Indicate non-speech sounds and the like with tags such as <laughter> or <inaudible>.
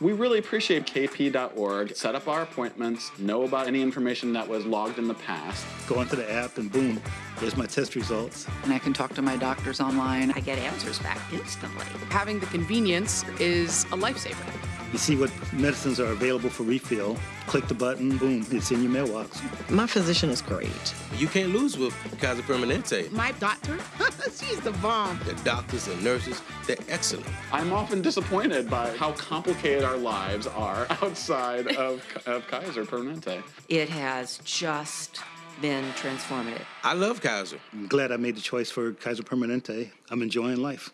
We really appreciate kp.org. Set up our appointments, know about any information that was logged in the past. Go into the app and boom, there's my test results. And I can talk to my doctors online. I get answers back instantly. Having the convenience is a lifesaver. You see what medicines are available for refill. Click the button, boom, it's in your mailbox. My physician is great. You can't lose with Kaiser Permanente. My doctor, <laughs> she's the bomb. The doctors and nurses, they're excellent. I'm often disappointed by how complicated our lives are outside of, of Kaiser Permanente. It has just been transformative. I love Kaiser. I'm glad I made the choice for Kaiser Permanente. I'm enjoying life.